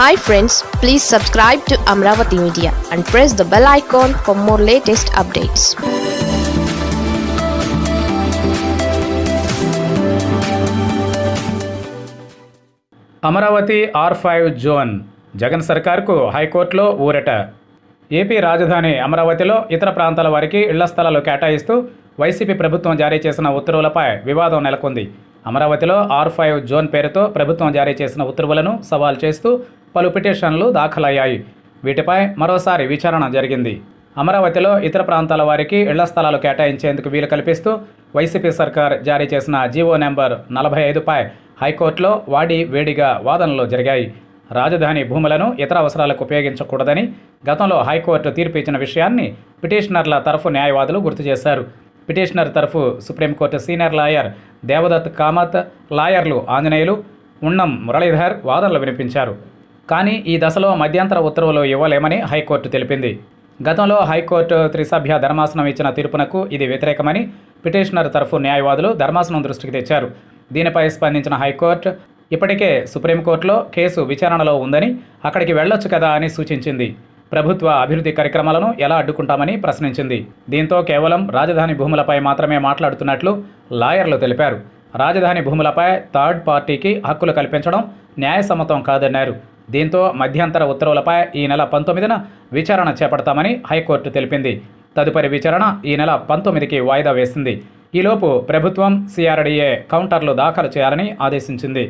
Hi friends please subscribe to Amaravati media and press the bell icon for more latest updates Amaravati R five zone Jagan సర్కార్కు హైకోర్టులో ఊరట. AP రాజధాని అమరావతిలో ఇతర ప్రాంతాల వారికి ఇళ్ళ స్థలాలు కేటాయిస్తూ వైసీపీ ప్రభుత్వం జారీ చేసిన ఉత్తర్వులపై వివాదం నెలకొంది. అమరావతిలో ఆర్ ఫైవ్ జోన్ పేరుతో ప్రభుత్వం జారీ చేసిన ఉత్తర్వులను సవాల్ చేస్తూ పలు పిటిషన్లు దాఖలయ్యాయి. వీటిపై మరోసారి విచారణ జరిగింది. అమరావతిలో ఇతర ప్రాంతాల వారికి ఇళ్ళ స్థలాలు కేటాయించేందుకు వీలు కల్పిస్తూ వైసీపీ సర్కార్ జారీ చేసిన జీవో నెంబర్ నలభై ఐదుపై హైకోర్టులో వాడి వేడిగా వాదనలు జరిగాయి. రాజధాని భూములను ఇతర అవసరాలకు ఉపయోగించకూడదని గతంలో హైకోర్టు తీర్పు ఇచ్చిన విషయాన్ని పిటిషనర్ల తరఫు న్యాయవాదులు గుర్తు చేశారు. పిటిషనర్ తరఫు supreme court senior lawyer Devadatt Kamat లాయర్లు ఆంజనేయులు ఉన్నం మురళీధర్ వాదనలు వినిపించారు. కానీ ఈ దశలో మధ్యంతర ఉత్తర్వులు ఇవ్వలేమని హైకోర్టు తెలిపింది. గతంలో హైకోర్టు త్రిసభ్య ధర్మాసనం ఇచ్చిన తీర్పునకు ఇది వ్యతిరేకమని పిటిషనర్ తరఫు న్యాయవాదులు ధర్మాసనం దృష్టికి తెచ్చారు. దీనిపై స్పందించిన హైకోర్టు ఇప్పటికే సుప్రీంకోర్టులో కేసు విచారణలో ఉందని అక్కడికి వెళ్ళొచ్చు కదా అని సూచించింది. ప్రభుత్వ అభివృద్ధి కార్యక్రమాలను ఎలా అడ్డుకుంటామని ప్రశ్నించింది. దీంతో కేవలం రాజధాని భూములపై మాత్రమే మాట్లాడుతున్నట్లు లాయర్లు తెలిపారు. రాజధాని భూములపై థర్డ్ పార్టీకి హక్కులు కల్పించడం న్యాయసమ్మతం కాదన్నారు. దీంతో మధ్యంతర ఉత్తర్వులపై ఈ నెల పంతొమ్మిదిన విచారణ చేపడతామని హైకోర్టు తెలిపింది. తదుపరి విచారణ ఈ నెల పంతొమ్మిదికి వాయిదా వేసింది. ఈలోపు ప్రభుత్వం సిఆర్డీఏ కౌంటర్లు దాఖలు చేయాలని ఆదేశించింది.